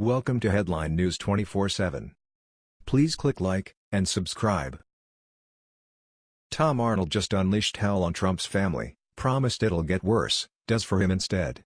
Welcome to Headline News 24/7. Please click like and subscribe. Tom Arnold just unleashed hell on Trump's family, promised it'll get worse, does for him instead.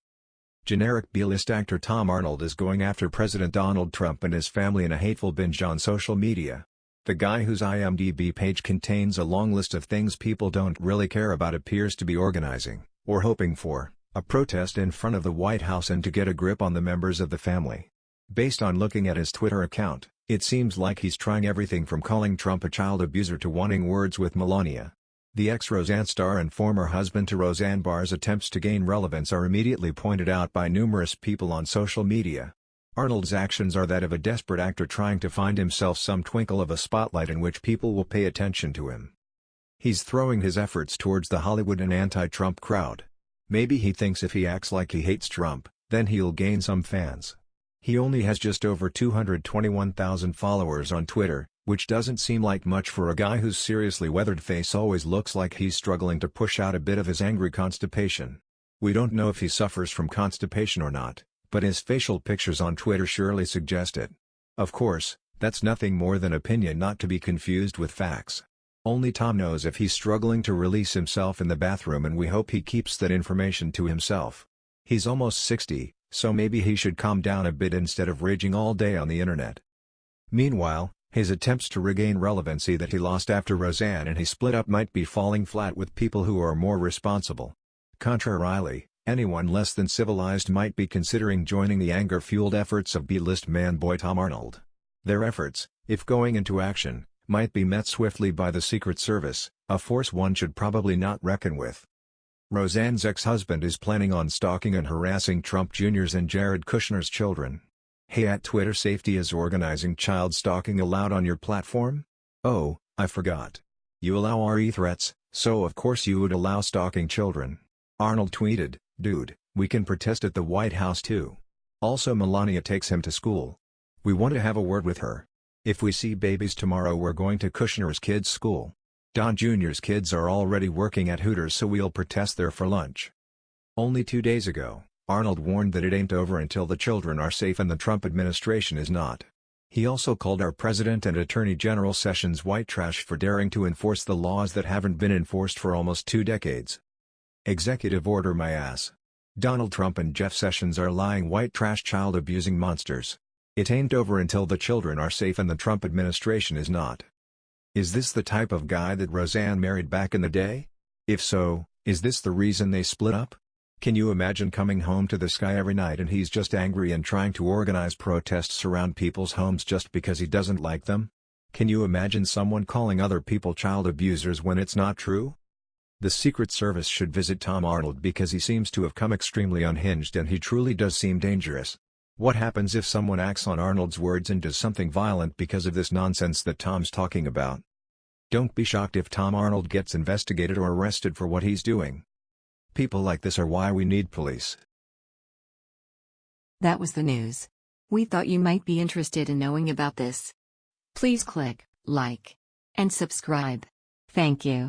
Generic B-list actor Tom Arnold is going after President Donald Trump and his family in a hateful binge on social media. The guy whose IMDb page contains a long list of things people don't really care about appears to be organizing, or hoping for, a protest in front of the White House and to get a grip on the members of the family. Based on looking at his Twitter account, it seems like he's trying everything from calling Trump a child abuser to wanting words with Melania. The ex-Roseanne star and former husband to Roseanne Barr's attempts to gain relevance are immediately pointed out by numerous people on social media. Arnold's actions are that of a desperate actor trying to find himself some twinkle of a spotlight in which people will pay attention to him. He's throwing his efforts towards the Hollywood and anti-Trump crowd. Maybe he thinks if he acts like he hates Trump, then he'll gain some fans. He only has just over 221,000 followers on Twitter, which doesn't seem like much for a guy whose seriously weathered face always looks like he's struggling to push out a bit of his angry constipation. We don't know if he suffers from constipation or not, but his facial pictures on Twitter surely suggest it. Of course, that's nothing more than opinion not to be confused with facts. Only Tom knows if he's struggling to release himself in the bathroom and we hope he keeps that information to himself. He's almost 60, so maybe he should calm down a bit instead of raging all day on the internet. Meanwhile, his attempts to regain relevancy that he lost after Roseanne and he split up might be falling flat with people who are more responsible. Contrarily, anyone less than civilized might be considering joining the anger-fueled efforts of B-list man boy Tom Arnold. Their efforts, if going into action, might be met swiftly by the Secret Service, a force one should probably not reckon with. Roseanne's ex-husband is planning on stalking and harassing Trump Jr.'s and Jared Kushner's children. Hey at Twitter Safety is organizing child stalking allowed on your platform? Oh, I forgot. You allow RE threats, so of course you would allow stalking children. Arnold tweeted, dude, we can protest at the White House too. Also Melania takes him to school. We want to have a word with her. If we see babies tomorrow we're going to Kushner's kids' school. Don Jr.'s kids are already working at Hooters so we'll protest there for lunch. Only two days ago, Arnold warned that it ain't over until the children are safe and the Trump administration is not. He also called our President and Attorney General Sessions white trash for daring to enforce the laws that haven't been enforced for almost two decades. Executive Order my ass. Donald Trump and Jeff Sessions are lying white trash child abusing monsters. It ain't over until the children are safe and the Trump administration is not. Is this the type of guy that Roseanne married back in the day? If so, is this the reason they split up? Can you imagine coming home to this guy every night and he's just angry and trying to organize protests around people's homes just because he doesn't like them? Can you imagine someone calling other people child abusers when it's not true? The Secret Service should visit Tom Arnold because he seems to have come extremely unhinged and he truly does seem dangerous. What happens if someone acts on Arnold's words and does something violent because of this nonsense that Tom's talking about? Don't be shocked if Tom Arnold gets investigated or arrested for what he's doing. People like this are why we need police. That was the news. We thought you might be interested in knowing about this. Please click like and subscribe. Thank you.